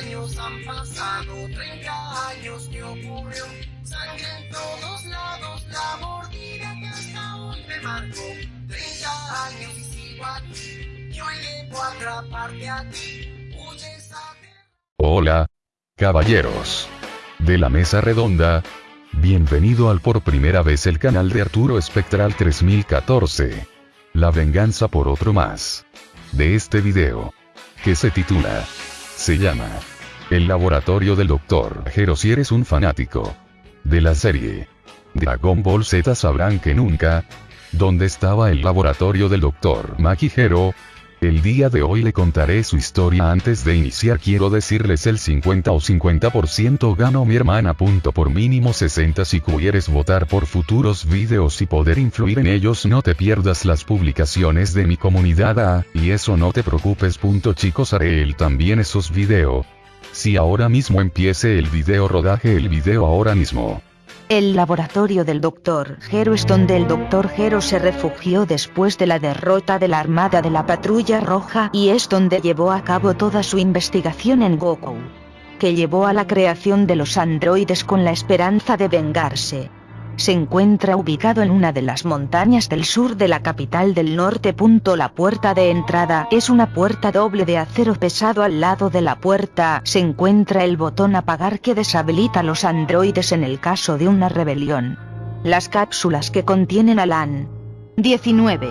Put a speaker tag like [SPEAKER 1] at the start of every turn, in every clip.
[SPEAKER 1] años han pasado, 30 años que ocurrió. Sangre en todos lados, la mordida que hasta hoy me marcó. 30 años y sigo aquí, yo llego a atraparte a ti. Huyes a...
[SPEAKER 2] Hola, caballeros. De la mesa redonda. Bienvenido al por primera vez el canal de Arturo Espectral 3014. La venganza por otro más. De este video. Que se titula. Se llama. El laboratorio del Dr. Hero si eres un fanático. De la serie. Dragon Ball Z sabrán que nunca. ¿Dónde estaba el laboratorio del Dr. Maki Hero? El día de hoy le contaré su historia antes de iniciar quiero decirles el 50 o 50% gano mi hermana. Punto por mínimo 60 si quieres votar por futuros videos y poder influir en ellos no te pierdas las publicaciones de mi comunidad A, y eso no te preocupes. Chicos haré el también esos video. Si ahora mismo empiece el video rodaje el video ahora mismo.
[SPEAKER 3] El laboratorio del Dr. Hero es donde el Dr. Hero se refugió después de la derrota de la Armada de la Patrulla Roja y es donde llevó a cabo toda su investigación en Goku. Que llevó a la creación de los androides con la esperanza de vengarse. Se encuentra ubicado en una de las montañas del sur de la capital del norte. La puerta de entrada es una puerta doble de acero pesado. Al lado de la puerta se encuentra el botón apagar que deshabilita los androides en el caso de una rebelión. Las cápsulas que contienen al AN 19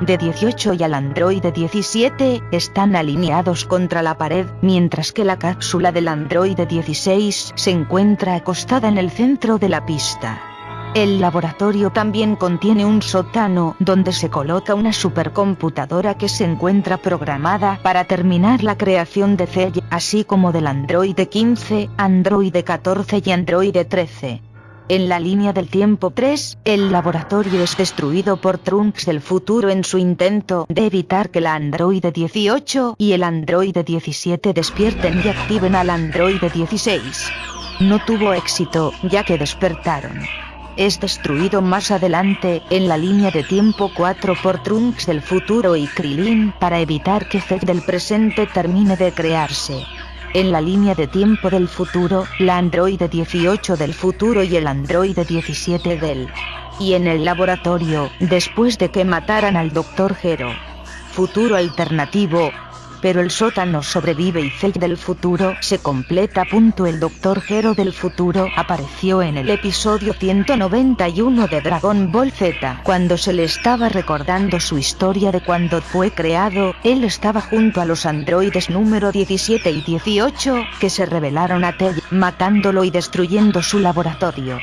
[SPEAKER 3] de 18 y al androide 17 están alineados contra la pared, mientras que la cápsula del androide 16 se encuentra acostada en el centro de la pista. El laboratorio también contiene un sótano donde se coloca una supercomputadora que se encuentra programada para terminar la creación de Cell, así como del Android 15, Android 14 y Android 13. En la línea del tiempo 3, el laboratorio es destruido por Trunks del futuro en su intento de evitar que la Android 18 y el Android 17 despierten y activen al Android 16. No tuvo éxito, ya que despertaron es destruido más adelante, en la línea de tiempo 4 por Trunks del futuro y Krillin, para evitar que Zed del presente termine de crearse. En la línea de tiempo del futuro, la androide 18 del futuro y el androide 17 del. Y en el laboratorio, después de que mataran al Dr. Hero. Futuro alternativo, pero el sótano sobrevive y Cell del futuro se completa. El Doctor Hero del futuro apareció en el episodio 191 de Dragon Ball Z. Cuando se le estaba recordando su historia de cuando fue creado, él estaba junto a los androides número 17 y 18, que se rebelaron a Tell, matándolo y destruyendo su laboratorio.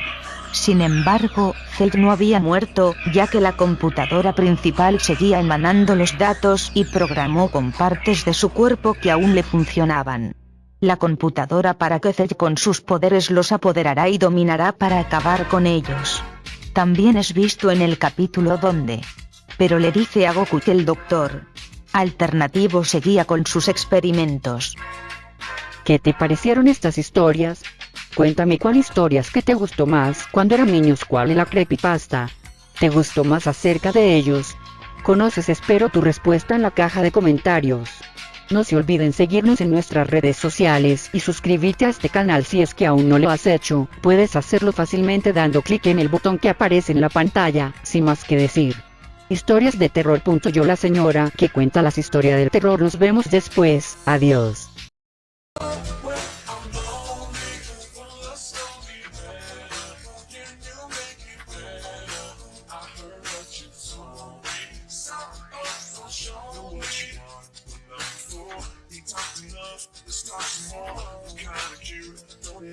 [SPEAKER 3] Sin embargo, Cell no había muerto, ya que la computadora principal seguía emanando los datos y programó con partes de su cuerpo que aún le funcionaban. La computadora para que Cell con sus poderes los apoderará y dominará para acabar con ellos. También es visto en el capítulo donde... Pero le dice a Goku que el doctor... Alternativo seguía con sus experimentos.
[SPEAKER 4] ¿Qué te parecieron estas historias? Cuéntame cuál historias que te gustó más cuando eran niños, cuál es la creepypasta. ¿Te gustó más acerca de ellos? Conoces espero tu respuesta en la caja de comentarios. No se olviden seguirnos en nuestras redes sociales y suscribirte a este canal si es que aún no lo has hecho, puedes hacerlo fácilmente dando clic en el botón que aparece en la pantalla, sin más que decir. Historias de terror. Yo la señora que cuenta las historias del terror nos vemos después, adiós.
[SPEAKER 1] It's not more, kinda cute, don't